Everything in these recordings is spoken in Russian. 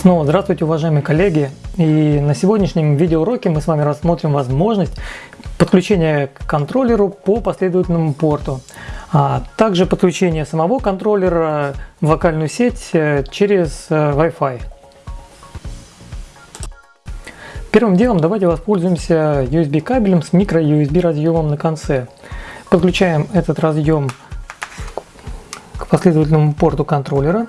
Снова здравствуйте, уважаемые коллеги! И на сегодняшнем видеоуроке мы с вами рассмотрим возможность подключения к контроллеру по последовательному порту, а также подключение самого контроллера в локальную сеть э, через э, Wi-Fi. Первым делом давайте воспользуемся USB кабелем с микро USB разъемом на конце. Подключаем этот разъем к последовательному порту контроллера.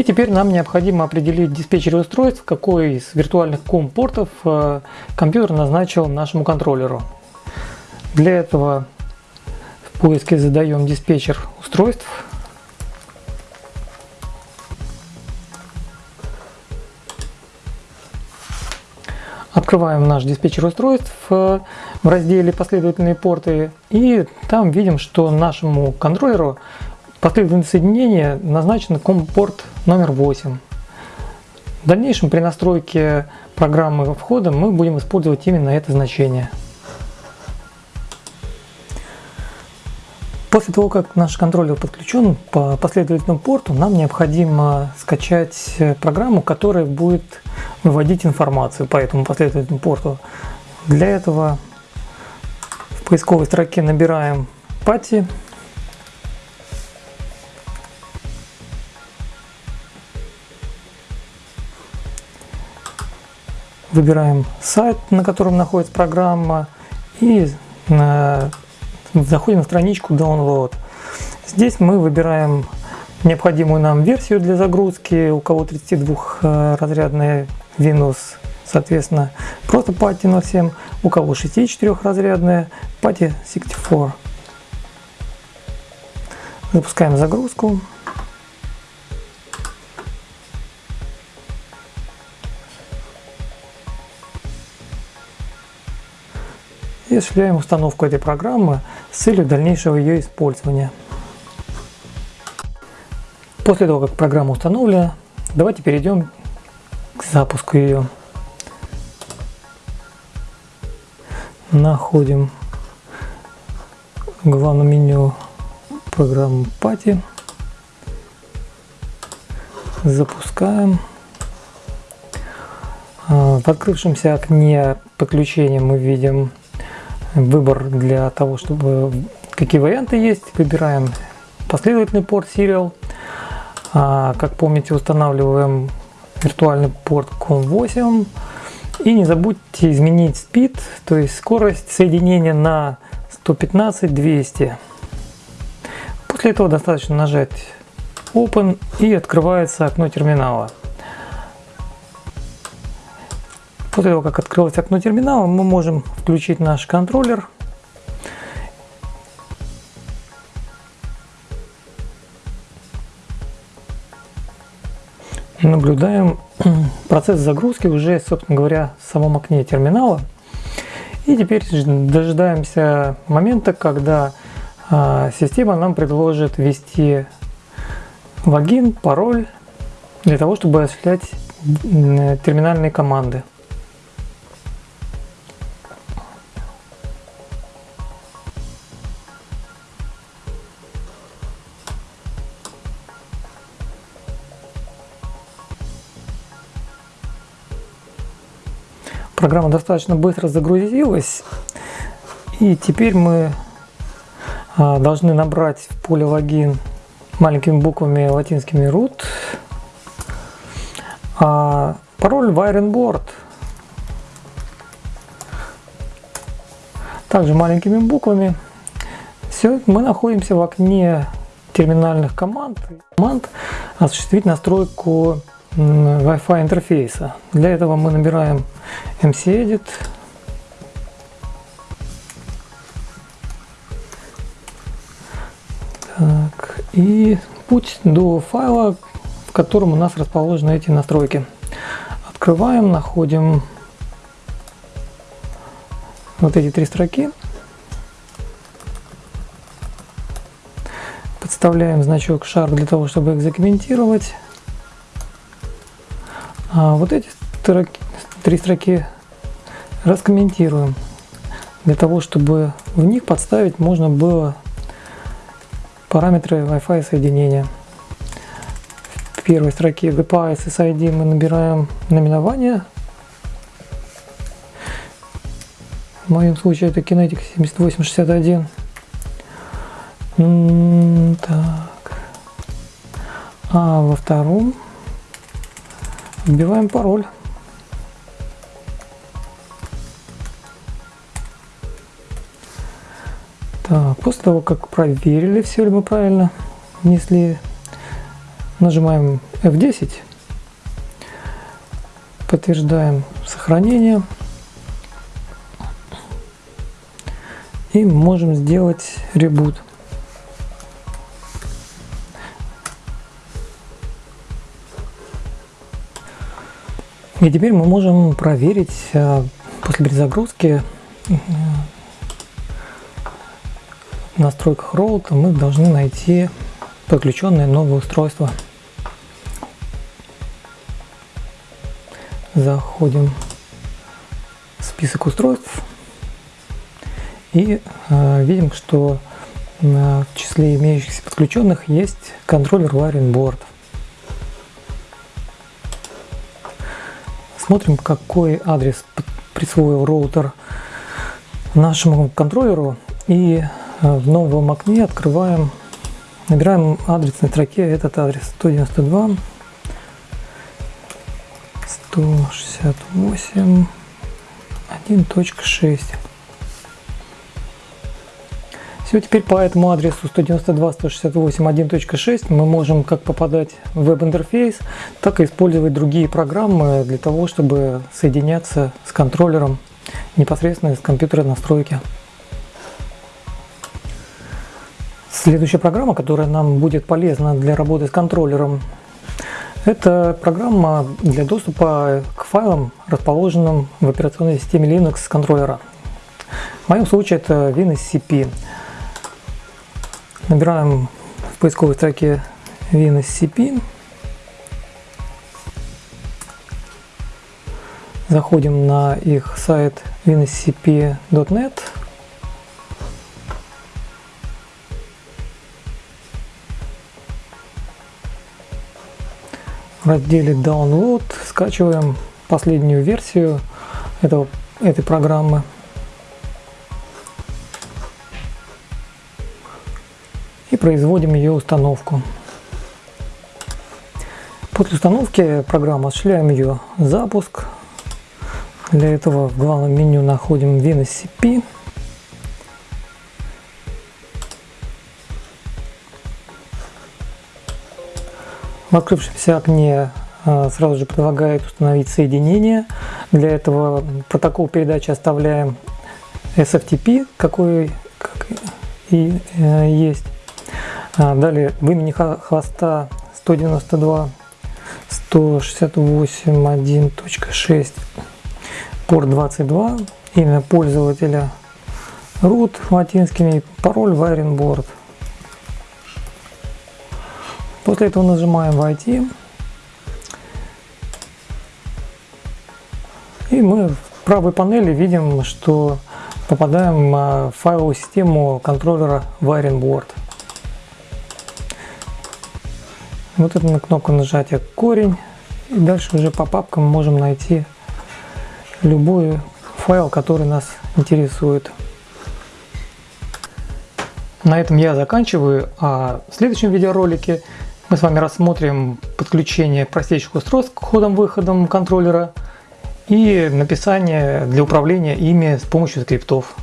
И теперь нам необходимо определить диспетчер устройств, какой из виртуальных ком-портов э, компьютер назначил нашему контроллеру. Для этого в поиске задаем диспетчер устройств. Открываем наш диспетчер устройств э, в разделе последовательные порты и там видим, что нашему контроллеру Последовательное соединение назначено COM-порт номер 8. В дальнейшем при настройке программы входа мы будем использовать именно это значение. После того, как наш контроллер подключен по последовательному порту, нам необходимо скачать программу, которая будет выводить информацию по этому последовательному порту. Для этого в поисковой строке набираем PATI выбираем сайт, на котором находится программа и заходим на страничку Download. Здесь мы выбираем необходимую нам версию для загрузки, у кого 32-разрядная Windows, соответственно, просто PATI 07, у кого 64-разрядная PATI 64. Запускаем загрузку. Осуществляем установку этой программы с целью дальнейшего ее использования. После того, как программа установлена, давайте перейдем к запуску ее. Находим в главном меню программу Pati. Запускаем. А, в открывшемся окне подключения мы видим выбор для того, чтобы какие варианты есть. Выбираем последовательный порт Serial. А, как помните, устанавливаем виртуальный порт COM8. И не забудьте изменить speed, то есть скорость соединения на 115-200. После этого достаточно нажать Open и открывается окно терминала. После того, как открылось окно терминала, мы можем включить наш контроллер. Наблюдаем процесс загрузки уже, собственно говоря, в самом окне терминала. И теперь дожидаемся момента, когда а, система нам предложит ввести логин, пароль для того, чтобы осуществлять терминальные команды. Программа достаточно быстро загрузилась. И теперь мы а, должны набрать в поле логин маленькими буквами латинскими root. А пароль wirenboard. Также маленькими буквами. Все, мы находимся в окне терминальных команд. Команд осуществить настройку Wi-Fi интерфейса. Для этого мы набираем mcedit так, и путь до файла, в котором у нас расположены эти настройки. Открываем, находим вот эти три строки. Подставляем значок шар для того, чтобы их закомментировать. А вот эти строки, три строки раскомментируем, для того, чтобы в них подставить можно было параметры Wi-Fi соединения. В первой строке GPA SSID мы набираем наименование. В моем случае это Kinetic 7861. Так. А во втором вбиваем пароль. Так, после того, как проверили, все ли мы правильно внесли, нажимаем F10, подтверждаем сохранение и можем сделать ребут. И теперь мы можем проверить э, после перезагрузки э, в настройках роута мы должны найти подключенное новое устройство. Заходим в список устройств и э, видим, что в числе имеющихся подключенных есть контроллер Wiring Board. Смотрим, какой адрес присвоил роутер нашему контроллеру. И э, в новом окне открываем, набираем адрес на строке этот адрес 192 168 1.6 все, теперь по этому адресу 192.168.1.6 мы можем как попадать в веб-интерфейс, так и использовать другие программы для того, чтобы соединяться с контроллером непосредственно из компьютера настройки. Следующая программа, которая нам будет полезна для работы с контроллером, это программа для доступа к файлам, расположенным в операционной системе Linux с контроллера. В моем случае это WinSCP. Набираем в поисковой строке WinSCP. Заходим на их сайт winscp.net. В разделе Download скачиваем последнюю версию этого, этой программы. Производим ее установку. После установки программы осуществляем ее запуск. Для этого в главном меню находим WinSCP. В открывшемся окне а, сразу же предлагает установить соединение. Для этого протокол передачи оставляем SFTP, какой как и э, есть. А, далее в хвоста 192 168 1.6 порт 22 имя пользователя root латинскими пароль board после этого нажимаем войти и мы в правой панели видим что попадаем в файловую систему контроллера wiring Вот это на кнопку нажатия корень. И дальше уже по папкам можем найти любой файл, который нас интересует. На этом я заканчиваю, а в следующем видеоролике мы с вами рассмотрим подключение простейших устройств к входам-выходам контроллера и написание для управления ими с помощью скриптов.